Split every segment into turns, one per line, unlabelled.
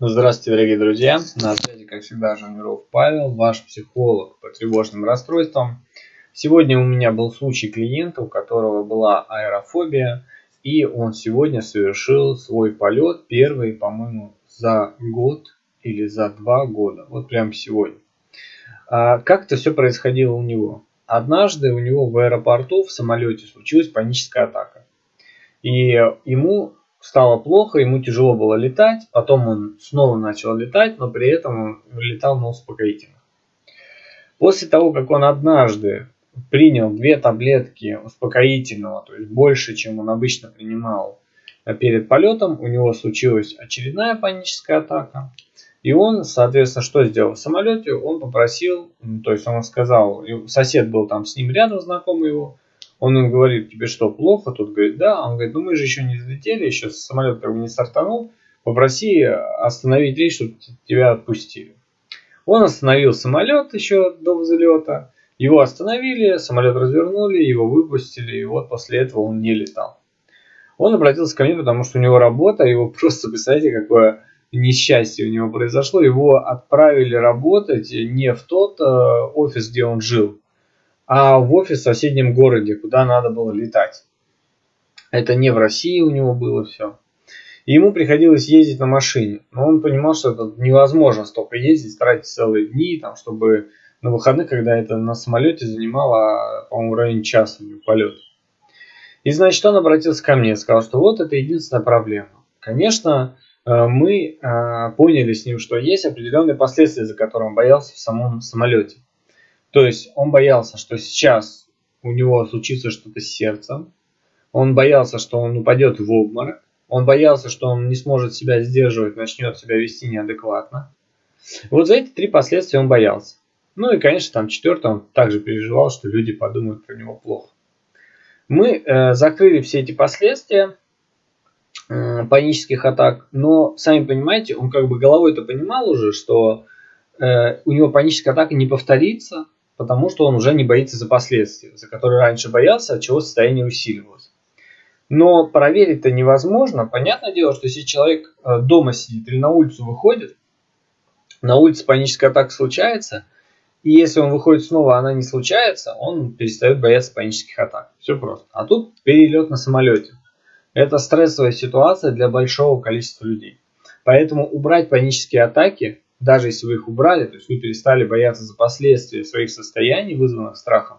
Здравствуйте, дорогие друзья! На связи, как всегда, Жаниров Павел, ваш психолог по тревожным расстройствам. Сегодня у меня был случай клиента, у которого была аэрофобия, и он сегодня совершил свой полет, первый, по-моему, за год или за два года. Вот прямо сегодня. А как это все происходило у него? Однажды у него в аэропорту в самолете случилась паническая атака. И ему стало плохо, ему тяжело было летать, потом он снова начал летать, но при этом он летал на успокоительных. После того, как он однажды принял две таблетки успокоительного, то есть больше, чем он обычно принимал перед полетом, у него случилась очередная паническая атака. И он, соответственно, что сделал в самолете? Он попросил, то есть он сказал, сосед был там с ним рядом, знакомый его, он им говорит, тебе что, плохо? Тут говорит, да. Он говорит, ну мы же еще не взлетели, еще самолет как бы не стартанул. Попроси остановить рейс, чтобы тебя отпустили. Он остановил самолет еще до взлета. Его остановили, самолет развернули, его выпустили, и вот после этого он не летал. Он обратился ко мне, потому что у него работа, его просто, представляете, какое несчастье у него произошло. Его отправили работать не в тот э, офис, где он жил, а в офис в соседнем городе, куда надо было летать. Это не в России у него было все. И ему приходилось ездить на машине. Но он понимал, что это невозможно столько ездить, тратить целые дни, там, чтобы на выходных, когда это на самолете занимало, по-моему, в районе часа полет. И значит, он обратился ко мне, сказал, что вот это единственная проблема. Конечно, э, мы э, поняли с ним, что есть определенные последствия, за которые он боялся в самом самолете. То есть он боялся, что сейчас у него случится что-то с сердцем, он боялся, что он упадет в обморок, он боялся, что он не сможет себя сдерживать, начнет себя вести неадекватно. Вот за эти три последствия он боялся. Ну и, конечно, там четвертое, он также переживал, что люди подумают про него плохо. Мы э, закрыли все эти последствия э, панических атак, но, сами понимаете, он как бы головой-то понимал уже, что э, у него паническая атака не повторится, потому что он уже не боится за последствия, за которые раньше боялся, от чего состояние усиливалось. Но проверить-то невозможно. Понятное дело, что если человек э, дома сидит или на улицу выходит, на улице паническая атака случается, и если он выходит снова, она не случается, он перестает бояться панических атак. Все просто. А тут перелет на самолете. Это стрессовая ситуация для большого количества людей. Поэтому убрать панические атаки даже если вы их убрали, то есть вы перестали бояться за последствия своих состояний, вызванных страхом,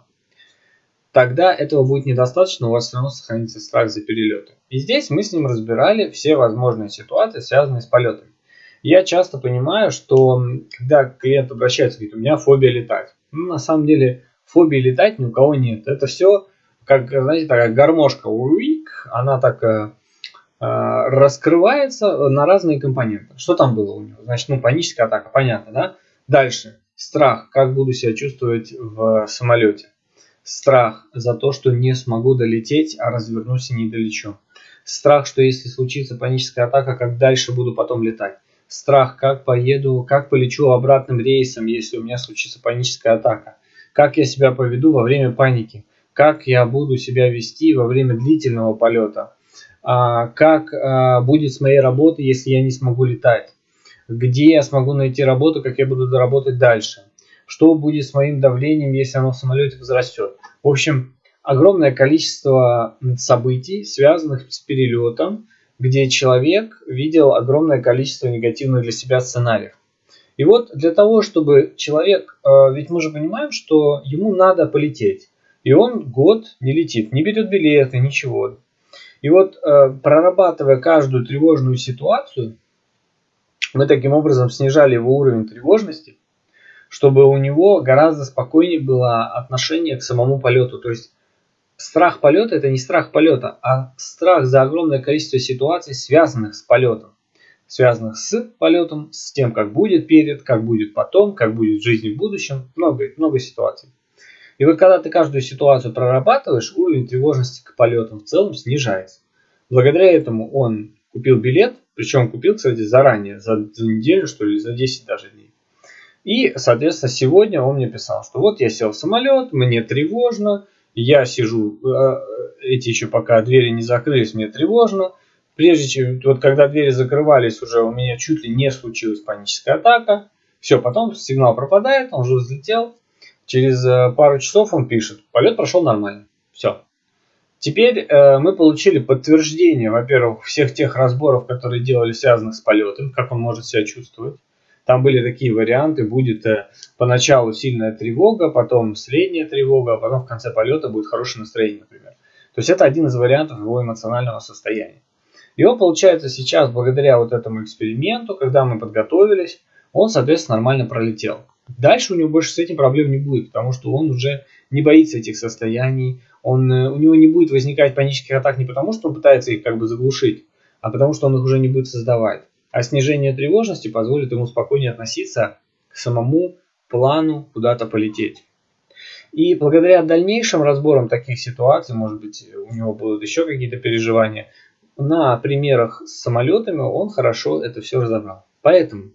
тогда этого будет недостаточно, у вас все равно сохранится страх за перелеты. И здесь мы с ним разбирали все возможные ситуации, связанные с полетами. Я часто понимаю, что когда клиент обращается, говорит, у меня фобия летать. Ну, на самом деле, фобии летать ни у кого нет. Это все, как, знаете, такая гармошка, уик, она так э, раскрывается на разные компоненты. Что там было у него? Значит, ну, паническая атака, понятно, да? Дальше. Страх. Как буду себя чувствовать в самолете? Страх за то, что не смогу долететь, а развернусь и не долечу. Страх, что если случится паническая атака, как дальше буду потом летать. Страх, как поеду, как полечу обратным рейсом, если у меня случится паническая атака. Как я себя поведу во время паники. Как я буду себя вести во время длительного полета как а, будет с моей работой, если я не смогу летать, где я смогу найти работу, как я буду доработать дальше, что будет с моим давлением, если оно в самолете возрастет. В общем, огромное количество событий, связанных с перелетом, где человек видел огромное количество негативных для себя сценариев. И вот для того, чтобы человек, а, ведь мы же понимаем, что ему надо полететь, и он год не летит, не берет билеты, ничего. И вот э, прорабатывая каждую тревожную ситуацию, мы таким образом снижали его уровень тревожности, чтобы у него гораздо спокойнее было отношение к самому полету. То есть страх полета это не страх полета, а страх за огромное количество ситуаций, связанных с полетом. Связанных с полетом, с тем, как будет перед, как будет потом, как будет в жизни в будущем. Много, много ситуаций. И вот когда ты каждую ситуацию прорабатываешь, уровень тревожности к полетам в целом снижается. Благодаря этому он купил билет, причем купил, кстати, заранее, за, за неделю, что ли, за 10 даже дней. И, соответственно, сегодня он мне писал, что вот я сел в самолет, мне тревожно, я сижу, э, эти еще пока двери не закрылись, мне тревожно, прежде чем, вот когда двери закрывались, уже у меня чуть ли не случилась паническая атака. Все, потом сигнал пропадает, он уже взлетел. Через э, пару часов он пишет, полет прошел нормально. Все. Теперь э, мы получили подтверждение, во-первых, всех тех разборов, которые делали связанных с полетом, как он может себя чувствовать. Там были такие варианты, будет э, поначалу сильная тревога, потом средняя тревога, а потом в конце полета будет хорошее настроение, например. То есть это один из вариантов его эмоционального состояния. И он, получается, сейчас, благодаря вот этому эксперименту, когда мы подготовились, он, соответственно, нормально пролетел. Дальше у него больше с этим проблем не будет, потому что он уже не боится этих состояний, он, э, у него не будет возникать панических атак не потому, что он пытается их как бы заглушить, а потому что он их уже не будет создавать. А снижение тревожности позволит ему спокойнее относиться к самому плану куда-то полететь. И благодаря дальнейшим разборам таких ситуаций, может быть, у него будут еще какие-то переживания, на примерах с самолетами он хорошо это все разобрал. Поэтому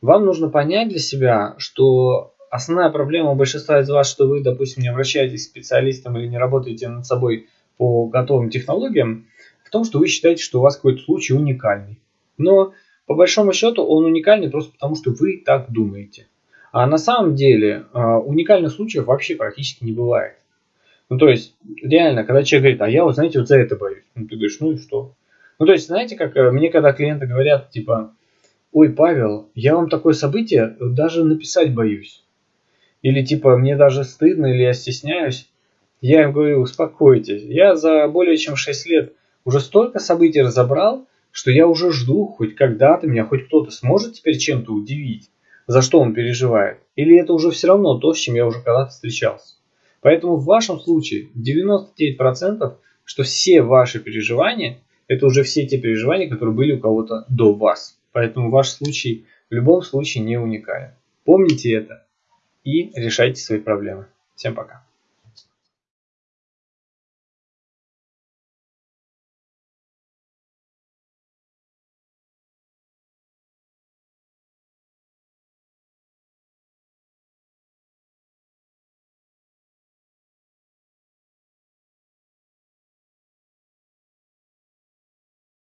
вам нужно понять для себя, что основная проблема у большинства из вас, что вы, допустим, не обращаетесь к специалистам или не работаете над собой по готовым технологиям, в том, что вы считаете, что у вас какой-то случай уникальный. Но по большому счету он уникальный просто потому, что вы так думаете. А на самом деле а, уникальных случаев вообще практически не бывает. Ну, то есть, реально, когда человек говорит, а я вот, знаете, вот за это боюсь. Ну, ты говоришь, ну и что? Ну, то есть, знаете, как э, мне когда клиенты говорят, типа, ой, Павел, я вам такое событие даже написать боюсь. Или типа, мне даже стыдно, или я стесняюсь. Я им говорю, успокойтесь. Я за более чем 6 лет уже столько событий разобрал, что я уже жду, хоть когда-то меня хоть кто-то сможет теперь чем-то удивить, за что он переживает. Или это уже все равно то, с чем я уже когда-то встречался. Поэтому в вашем случае 99%, что все ваши переживания, это уже все те переживания, которые были у кого-то до вас. Поэтому ваш случай в любом случае не уникален. Помните это и решайте свои проблемы. Всем пока.